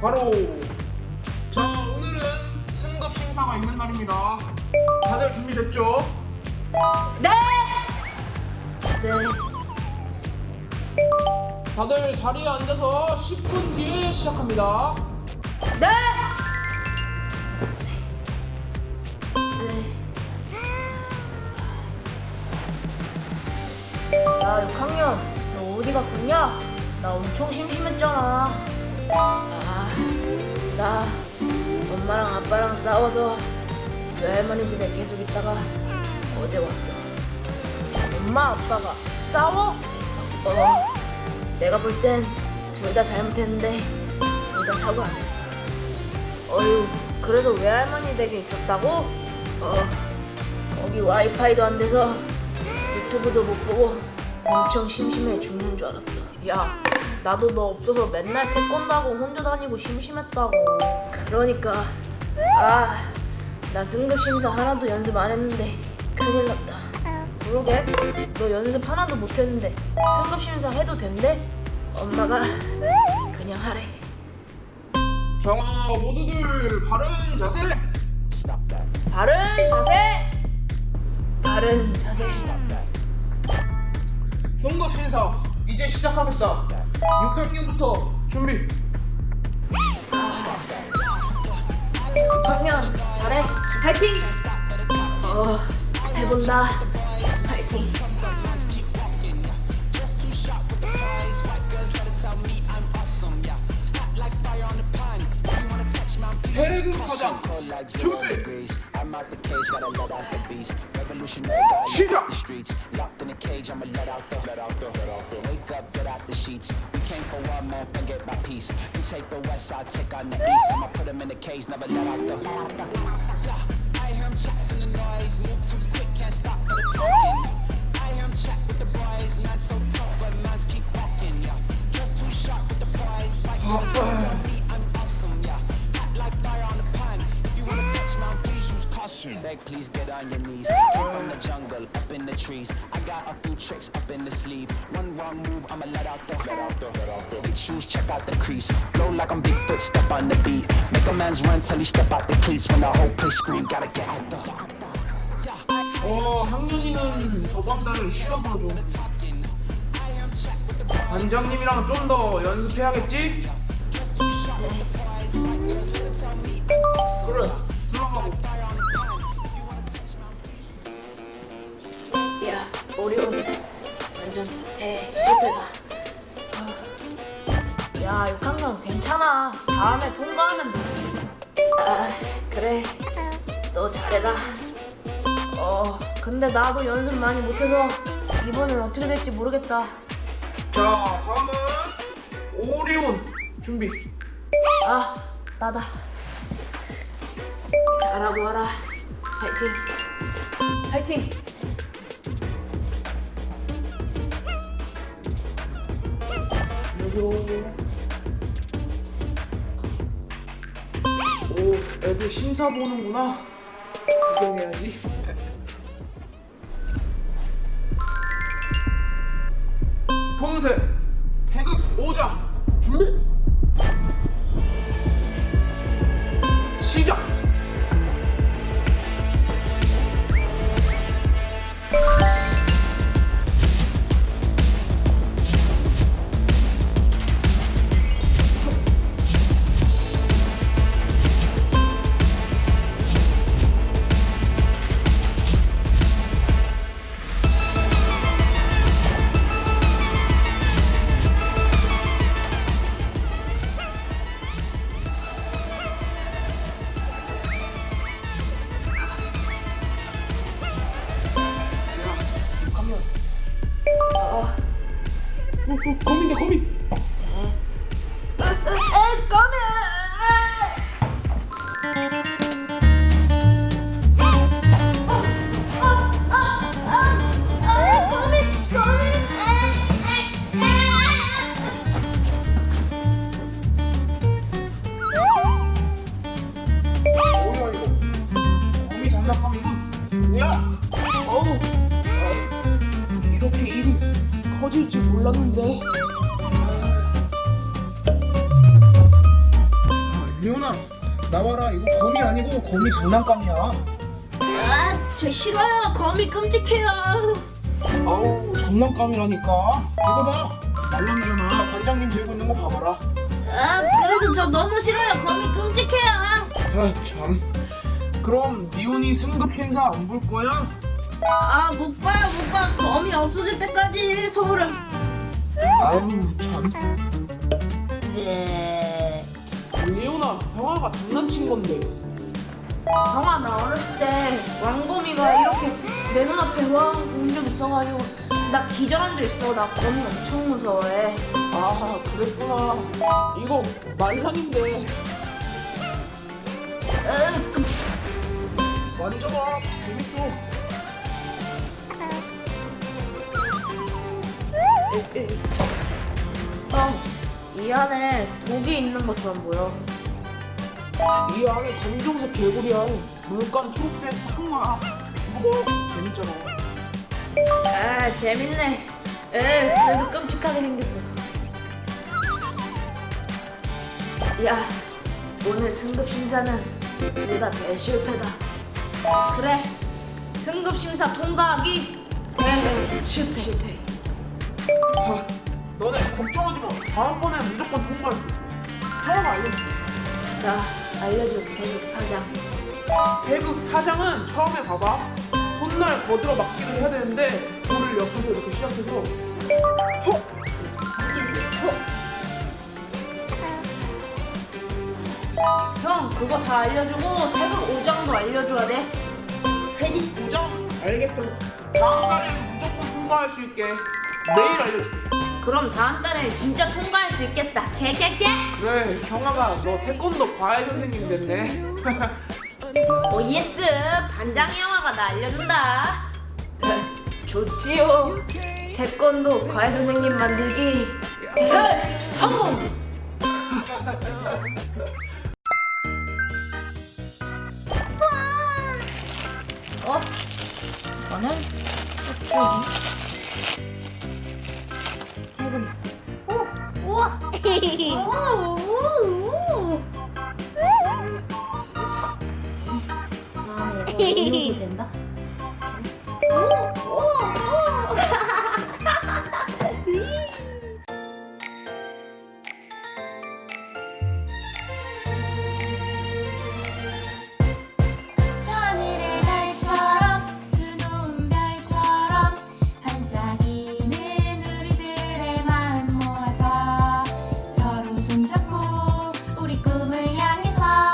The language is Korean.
바로 자 오늘은 승급 심사가 있는 날입니다. 다들 준비됐죠? 네. 네. 다들 자리에 앉아서 10분 뒤에 시작합니다. 네. 야, 6학년, 너 어디 갔었냐? 나 엄청 심심했잖아. 아, 나 엄마랑 아빠랑 싸워서 외할머니 집에 계속 있다가 어제 왔어. 엄마, 아빠가 싸워? 어, 내가 볼 땐 둘 다 잘못했는데 둘 다 사고 안 했어. 어휴, 그래서 외할머니 댁에 있었다고? 어, 거기 와이파이도 안 돼서 유튜브도 못 보고 엄청 심심해 죽는 줄 알았어. 야, 나도 너 없어서 맨날 태권도 하고 혼자 다니고 심심했다고. 그러니까, 아, 나 승급 심사 하나도 연습 안 했는데 큰일 났다. 그러게, 너 연습 하나도 못 했는데 승급 심사 해도 된대? 엄마가 그냥 하래. 자 모두들 바른 자세. 바른 자세. 바른 자세. 심사 이제 시작하겠다. 6학년부터 준비. 6학년 잘해. 파이팅. 어, 해본다. 파이팅. 대금 사장 준비. I'm out the cage, gotta let out the beast. Revolutionary 작. the streets. Locked in a cage, I'ma let out the let out the let out the wake up, get out the sheets. We came for one man, forget my peace. You take the west, I take on the east. I'ma put him in the cage, never let out the let out the. Yeah, I hear him chatting the please get on your knees. Came from the jungle, up in the trees. I got a few tricks up in the sleeve. One wrong move, I'ma let out the let out the let out the. Big shoes, check out the crease. Blow like I'm Bigfoot, step on the beat. Make a man's run till he step out the cleats. When the whole place scream, gotta get out the. 어 학년이는 저번 달을 쉬어봐줘. 반장님이랑 좀 더 연습해야겠지? 그래 야, 오리온 완전 대실패다. 어. 야, 6학년 괜찮아. 다음에 통과하면 돼. 아, 그래. 너 잘해라. 어, 근데 나도 연습 많이 못해서 이번엔 어떻게 될지 모르겠다. 자 다음은 오리온 준비. 아, 나다. 잘하고 와라. 파이팅. 파이팅. 오 애들 심사 보는구나. 구경해야지. 어, 거미다 거미. 에, 몰랐는데. 리오나 나와라 이거 거미 아니고 거미 장난감이야 아, 저 싫어요. 거미 끔찍해요. 아우 장난감이라니까 이거 봐 말랑이잖아 반장님 들고 있는 거 봐봐라 아, 그래도 저 너무 싫어요. 거미 끔찍해요. 아참 그럼 리온이 승급 신사 안 볼 거야? 아, 못 봐요, 못 봐. 거미 없어질 때까지 서울을. 아유 참 네. 리오나 형아가 장난친 건데 형아, 나 어렸을 때 왕거미가 이렇게 내 눈앞에 와 온 적 있어가지고 나 기절한 적 있어. 나 거미 엄청 무서워해. 아 그랬구나 이거 말랑인데 으, 끔찍. 만져봐 재밌어 형, 이 안에 독이 있는 것처럼 보여. 이 안에 검정색 개구리야 물감 초록색 이거 봐 재밌잖아 아, 재밌네. 에, 그래도 끔찍하게 생겼어. 야, 오늘 승급 심사는 둘다 대실패다. 그래, 승급 심사 통과하기 대실패. 아, 너네 걱정하지 마 다음번에 무조건 통과할 수 있어 형아가 알려줄게 나 알려줘, 계속 사장. 태극 사장은 처음에 봐봐 손날 거들어 맞기를 해야 되는데 돌을 옆에서 이렇게 시작해서 허! 허! 형, 그거 다 알려주고 태극 오장도 알려줘야 돼. 태극 부정? 알겠어 다음 달에는 무조건 통과할 수 있게 매일 알려줄게. 그럼 다음 달에 진짜 통과할 수 있겠다. 개개개. 그래 형아가 너 태권도 과외 선생님 됐네. 오 예스. 반장이 형아가 나 알려준다. 좋지요. 태권도 과외 선생님 만들기. 대 성공! 어? 이거는 저쪽이 이거 이렇게 된다?